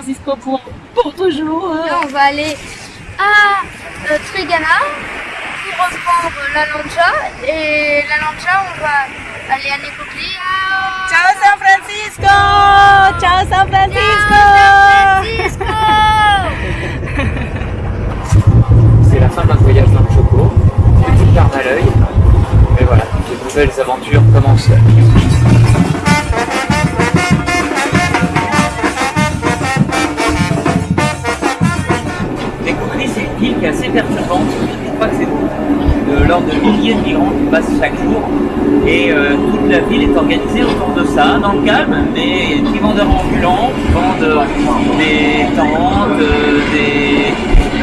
Francisco pour, pour toujours. Là, on va aller à euh, Trigana pour reprendre la lancha. Et la lancha, on va aller à Necoclí. Ciao San Francisco Ciao San Francisco C'est la fin d'un voyage dans le Choco, petite larme à l'œil, mais voilà, les nouvelles aventures commencent. Je crois que c'est de l'ordre de milliers de migrants qui passent chaque jour et euh, toute la ville est organisée autour de ça, dans le calme, mais des vendeurs ambulants qui vendent des tentes, euh, des,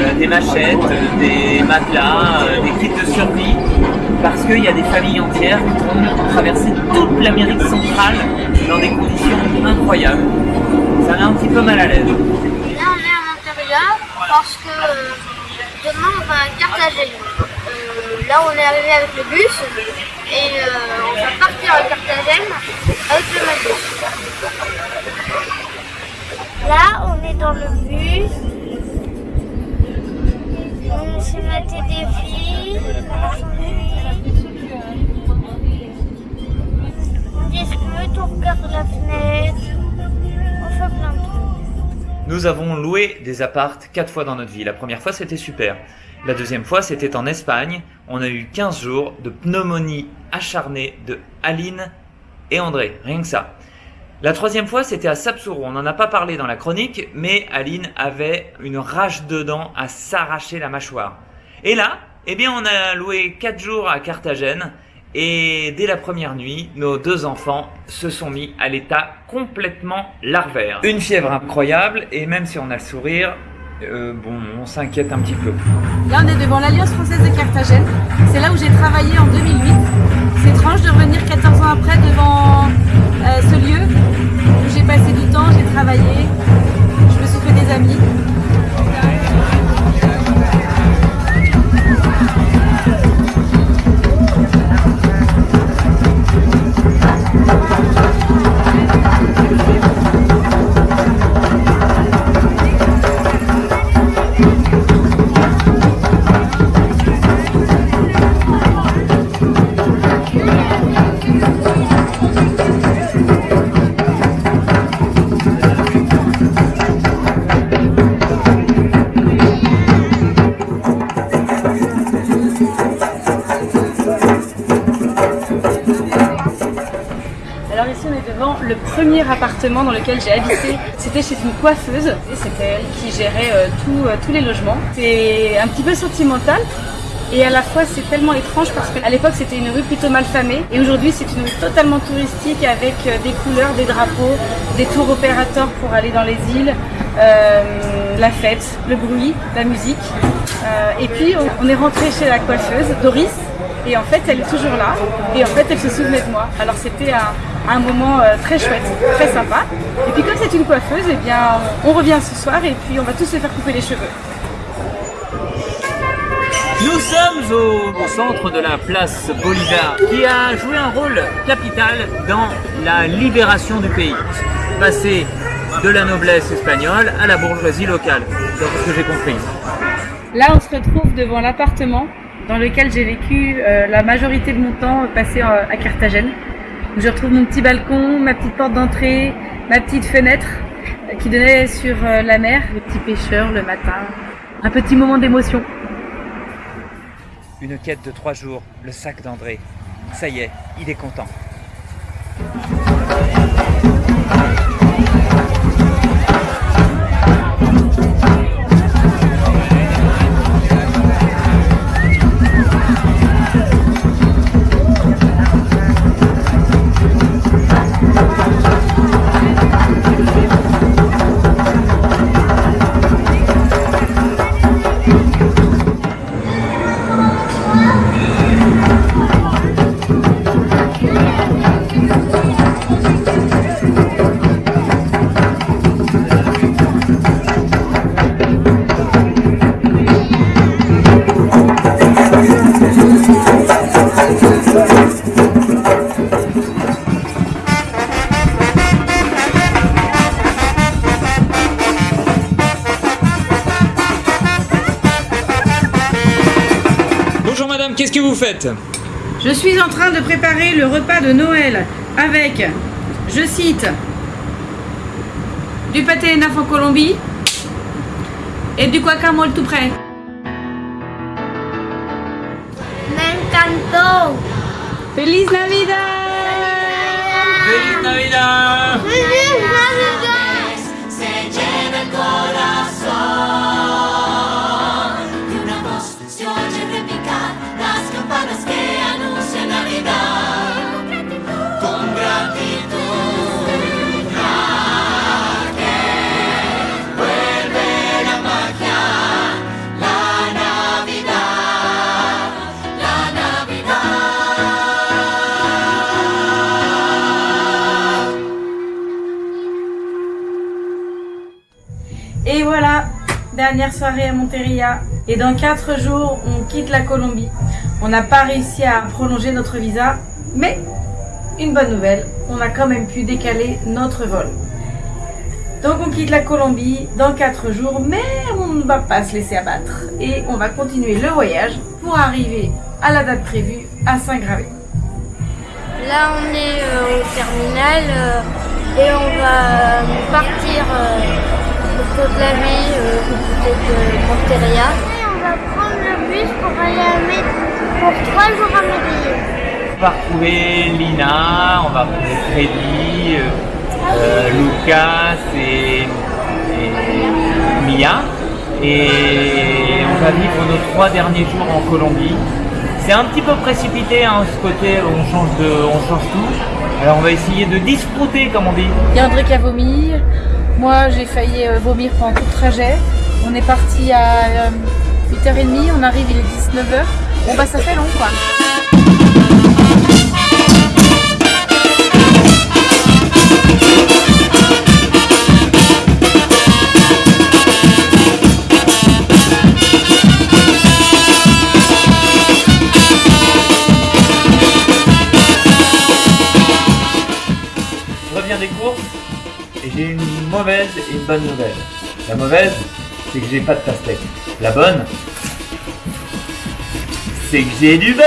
euh, des machettes, des matelas, des kits de survie, parce qu'il y a des familles entières qui vont traverser toute l'Amérique centrale dans des conditions incroyables. Ça met un petit peu mal à l'aise. Là, on est à l'intérieur parce que demain, on va à Carthagène. Euh, là, on est arrivé avec le bus et euh, on va partir à Carthagène avec le Magus. Là, on est dans le bus. On s'est maté des filles. On on regarde la fenêtre. On fait plein de trucs. Nous avons loué des appartes quatre fois dans notre vie. La première fois, c'était super. La deuxième fois, c'était en Espagne. On a eu 15 jours de pneumonie acharnée de Aline et André. Rien que ça. La troisième fois, c'était à Sapsuru. On n'en a pas parlé dans la chronique, mais Aline avait une rage dedans à s'arracher la mâchoire. Et là, eh bien, on a loué 4 jours à Carthagène. Et dès la première nuit, nos deux enfants se sont mis à l'état complètement larvaire. Une fièvre incroyable, et même si on a le sourire, euh, bon, on s'inquiète un petit peu. Là, on est devant l'Alliance française de Carthagène. C'est là où j'ai travaillé en 2008. C'est étrange de revenir 14 ans après devant euh, ce lieu premier appartement dans lequel j'ai habité. C'était chez une coiffeuse c'était elle qui gérait euh, tout, euh, tous les logements. C'est un petit peu sentimental et à la fois c'est tellement étrange parce qu'à l'époque c'était une rue plutôt mal famée et aujourd'hui c'est une rue totalement touristique avec euh, des couleurs, des drapeaux, des tours opérateurs pour aller dans les îles, la fête, le bruit, la musique. Et puis on est rentré chez la coiffeuse Doris et en fait elle est toujours là et en fait elle se souvenait de moi. Alors c'était un, un moment euh, très chouette, très sympa. Et puis comme c'est une coiffeuse, eh bien on revient ce soir et puis on va tous se faire couper les cheveux. Nous sommes au, au centre de la place Bolivar, qui a joué un rôle capital dans la libération du pays. Passer de la noblesse espagnole à la bourgeoisie locale, c'est ce que j'ai compris. Là on se retrouve devant l'appartement dans lequel j'ai vécu euh, la majorité de mon temps passé euh, à Carthagène. Je retrouve mon petit balcon, ma petite porte d'entrée, ma petite fenêtre euh, qui donnait sur la mer, les petits pêcheurs le matin. Un petit moment d'émotion. Une quête de trois jours, le sac d'André. Ça y est, il est content. Qu'est-ce que vous faites Je suis en train de préparer le repas de Noël avec, je cite, du pâté naf en Colombie et du guacamole tout prêt. Me encantó. Feliz Navidad Feliz Navidad ¡Feliz Navidad! Dernière soirée à Monteria. Et dans 4 jours, on quitte la Colombie. On n'a pas réussi à prolonger notre visa, mais une bonne nouvelle, on a quand même pu décaler notre vol. Donc on quitte la Colombie dans 4 jours, mais on ne va pas se laisser abattre. Et on va continuer le voyage pour arriver à la date prévue à Saint-Gravé. Là, on est euh, au terminal euh, et on va euh, partir euh, de Côte-la-Vie euh, côté de Monteria. on va prendre le bus pour aller à Med- pour trois jours à Medellín. On va retrouver Lina, on va retrouver Freddy, euh, euh, Lucas et, et Mia. Et on va vivre nos trois derniers jours en Colombie. C'est un petit peu précipité, hein, ce côté où on change, de, on change tout. Alors on va essayer de disfruter, comme on dit. Il y a André qui a vomi. Moi, j'ai failli euh, vomir pendant tout le trajet. On est parti à euh, 8h30, on arrive, il est 19h. Bon, bah, ça fait long, quoi. J'ai une mauvaise et une bonne nouvelle. La mauvaise, c'est que j'ai pas de pastèque. La bonne, c'est que j'ai du beurre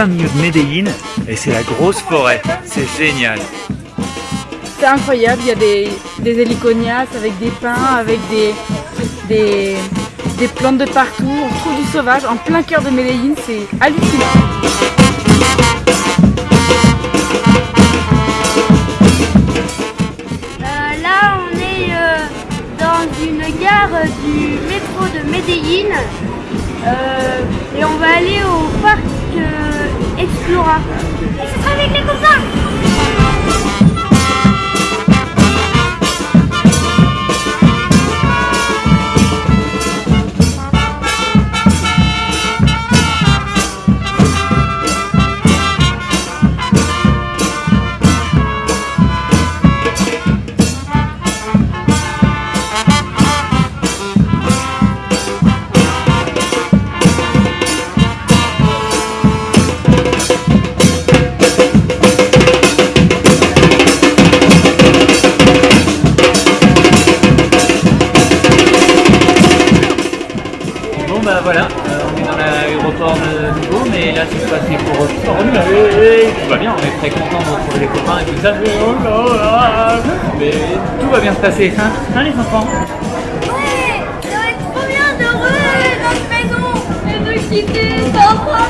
plein milieu de Medellín et c'est la grosse forêt. C'est génial. C'est incroyable, il y a des, des héliconias avec des pins, avec des, des, des plantes de partout. On trouve du sauvage en plein cœur de Medellín, c'est hallucinant. Euh, là, on est euh, dans une gare du métro de Medellín Euh, et on va aller au parc Explora. Ce sera avec les copains content les tout ça. Mais, oh mais tout va bien se passer, hein, hein les enfants Ouais, ça va être trop bien de re notre maison. Propre